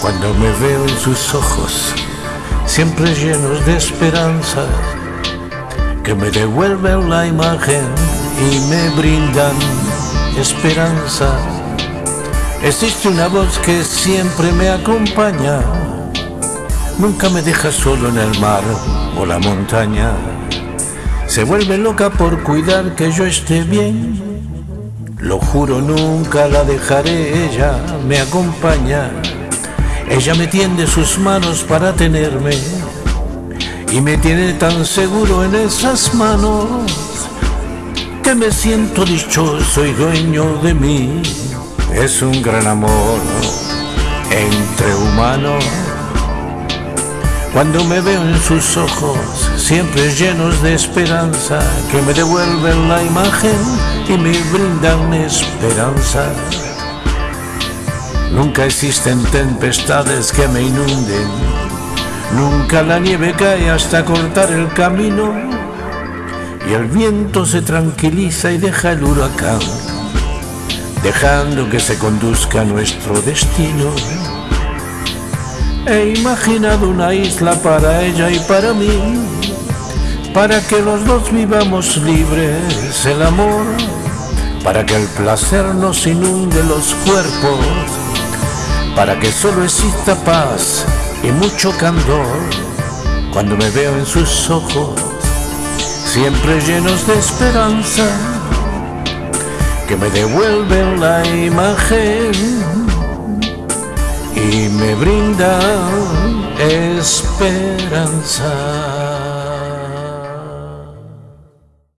Cuando me veo en sus ojos, siempre llenos de esperanza, que me devuelven la imagen y me brindan esperanza. Existe una voz que siempre me acompaña, nunca me deja solo en el mar o la montaña. Se vuelve loca por cuidar que yo esté bien. Lo juro, nunca la dejaré, ella me acompaña. Ella me tiende sus manos para tenerme y me tiene tan seguro en esas manos que me siento dichoso y dueño de mí. Es un gran amor entre humanos. Cuando me veo en sus ojos, siempre llenos de esperanza, que me devuelven la imagen y me brindan esperanza. Nunca existen tempestades que me inunden, nunca la nieve cae hasta cortar el camino. Y el viento se tranquiliza y deja el huracán, dejando que se conduzca nuestro destino. He imaginado una isla para ella y para mí, para que los dos vivamos libres el amor, para que el placer nos inunde los cuerpos para que solo exista paz y mucho candor cuando me veo en sus ojos, siempre llenos de esperanza, que me devuelven la imagen y me brindan esperanza.